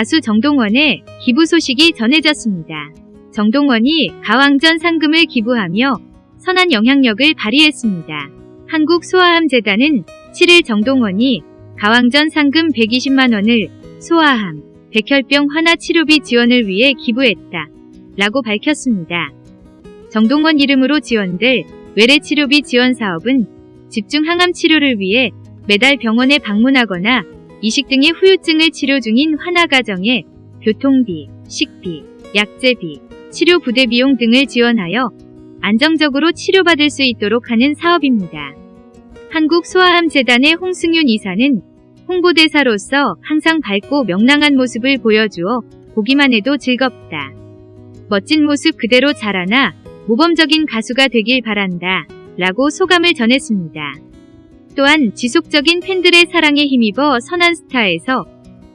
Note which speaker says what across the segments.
Speaker 1: 가수 정동원의 기부 소식이 전해졌습니다. 정동원이 가왕전 상금을 기부하며 선한 영향력을 발휘했습니다. 한국소아암재단은 7일 정동원이 가왕전 상금 120만원을 소아암, 백혈병 환아 치료비 지원을 위해 기부했다. 라고 밝혔습니다. 정동원 이름으로 지원될 외래 치료비 지원 사업은 집중 항암 치료를 위해 매달 병원에 방문하거나 이식 등의 후유증을 치료 중인 환아 가정에 교통비, 식비, 약제비, 치료 부대 비용 등을 지원하여 안정적으로 치료받을 수 있도록 하는 사업입니다. 한국소아암재단의 홍승윤 이사는 홍보대사로서 항상 밝고 명랑한 모습을 보여주어 보기만 해도 즐겁다. 멋진 모습 그대로 자라나 모범적인 가수가 되길 바란다. 라고 소감을 전했습니다. 또한 지속적인 팬들의 사랑에 힘입어 선한 스타에서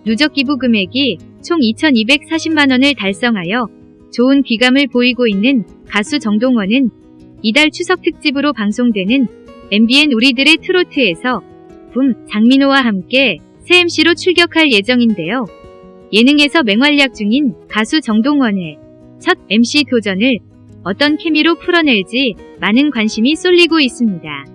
Speaker 1: 누적 기부 금액이 총 2,240만원을 달성하여 좋은 귀감을 보이고 있는 가수 정동원은 이달 추석 특집으로 방송되는 MBN 우리들의 트로트에서 붐 장민호와 함께 새 MC로 출격할 예정인데요. 예능에서 맹활약 중인 가수 정동원의 첫 MC 도전을 어떤 케미로 풀어낼지 많은 관심이 쏠리고 있습니다.